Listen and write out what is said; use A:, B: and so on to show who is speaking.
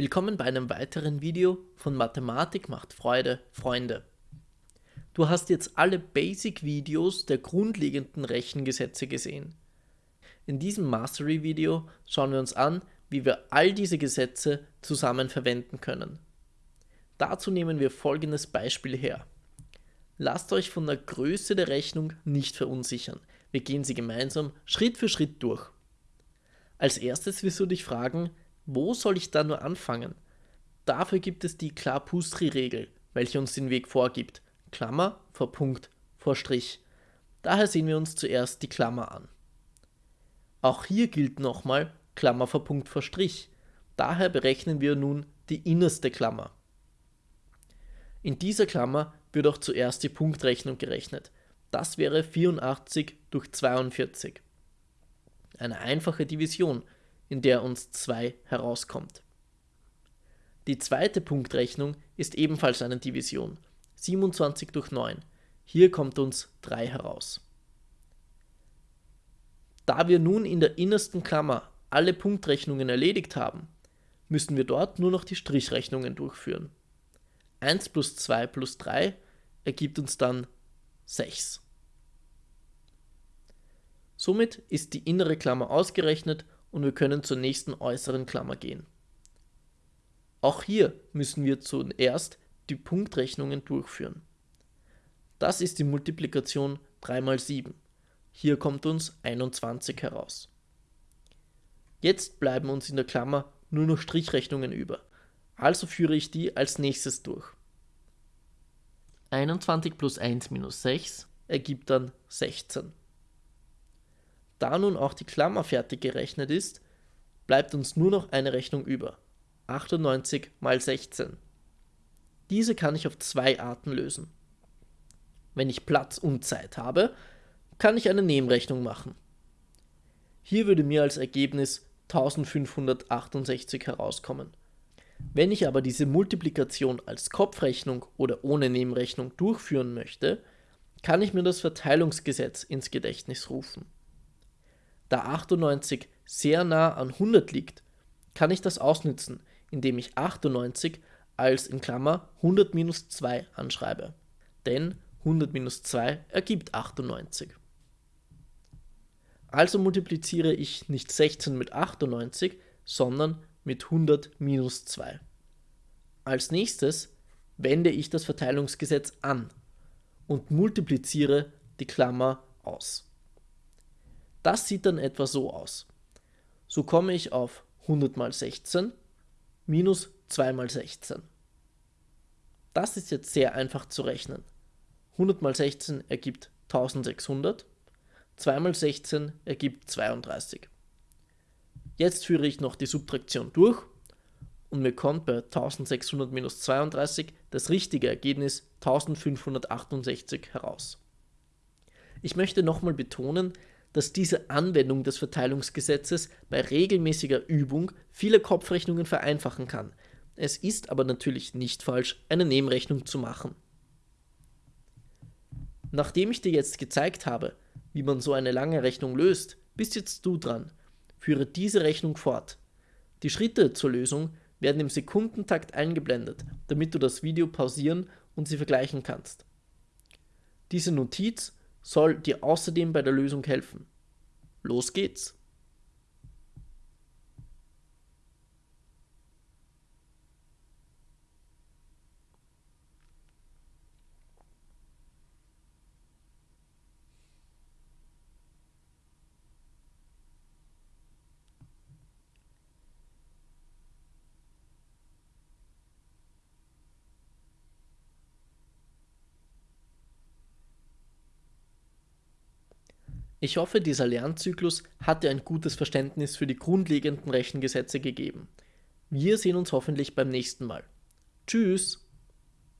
A: Willkommen bei einem weiteren Video von Mathematik macht Freude, Freunde. Du hast jetzt alle Basic-Videos der grundlegenden Rechengesetze gesehen. In diesem Mastery-Video schauen wir uns an, wie wir all diese Gesetze zusammen verwenden können. Dazu nehmen wir folgendes Beispiel her. Lasst euch von der Größe der Rechnung nicht verunsichern. Wir gehen sie gemeinsam Schritt für Schritt durch. Als erstes wirst du dich fragen, wo soll ich da nur anfangen? Dafür gibt es die Klapustri-Regel, welche uns den Weg vorgibt. Klammer vor Punkt vor Strich. Daher sehen wir uns zuerst die Klammer an. Auch hier gilt nochmal Klammer vor Punkt vor Strich. Daher berechnen wir nun die innerste Klammer. In dieser Klammer wird auch zuerst die Punktrechnung gerechnet. Das wäre 84 durch 42. Eine einfache Division, in der uns 2 herauskommt. Die zweite Punktrechnung ist ebenfalls eine Division, 27 durch 9. Hier kommt uns 3 heraus. Da wir nun in der innersten Klammer alle Punktrechnungen erledigt haben, müssen wir dort nur noch die Strichrechnungen durchführen. 1 plus 2 plus 3 ergibt uns dann 6. Somit ist die innere Klammer ausgerechnet und wir können zur nächsten äußeren Klammer gehen. Auch hier müssen wir zuerst die Punktrechnungen durchführen. Das ist die Multiplikation 3 mal 7. Hier kommt uns 21 heraus. Jetzt bleiben uns in der Klammer nur noch Strichrechnungen über, also führe ich die als nächstes durch. 21 plus 1 minus 6 ergibt dann 16. Da nun auch die Klammer fertig gerechnet ist, bleibt uns nur noch eine Rechnung über. 98 mal 16. Diese kann ich auf zwei Arten lösen. Wenn ich Platz und Zeit habe, kann ich eine Nebenrechnung machen. Hier würde mir als Ergebnis 1568 herauskommen. Wenn ich aber diese Multiplikation als Kopfrechnung oder ohne Nebenrechnung durchführen möchte, kann ich mir das Verteilungsgesetz ins Gedächtnis rufen. Da 98 sehr nah an 100 liegt, kann ich das ausnützen, indem ich 98 als in Klammer 100 minus 2 anschreibe. Denn 100 minus 2 ergibt 98. Also multipliziere ich nicht 16 mit 98, sondern mit 100 minus 2. Als nächstes wende ich das Verteilungsgesetz an und multipliziere die Klammer aus. Das sieht dann etwa so aus. So komme ich auf 100 mal 16 minus 2 mal 16. Das ist jetzt sehr einfach zu rechnen. 100 mal 16 ergibt 1600, 2 mal 16 ergibt 32. Jetzt führe ich noch die Subtraktion durch und mir kommt bei 1600 minus 32 das richtige Ergebnis 1568 heraus. Ich möchte nochmal betonen, dass diese Anwendung des Verteilungsgesetzes bei regelmäßiger Übung viele Kopfrechnungen vereinfachen kann. Es ist aber natürlich nicht falsch, eine Nebenrechnung zu machen. Nachdem ich dir jetzt gezeigt habe, wie man so eine lange Rechnung löst, bist jetzt du dran. Führe diese Rechnung fort. Die Schritte zur Lösung werden im Sekundentakt eingeblendet, damit du das Video pausieren und sie vergleichen kannst. Diese Notiz soll dir außerdem bei der Lösung helfen. Los geht's! Ich hoffe, dieser Lernzyklus hat dir ein gutes Verständnis für die grundlegenden Rechengesetze gegeben. Wir sehen uns hoffentlich beim nächsten Mal. Tschüss!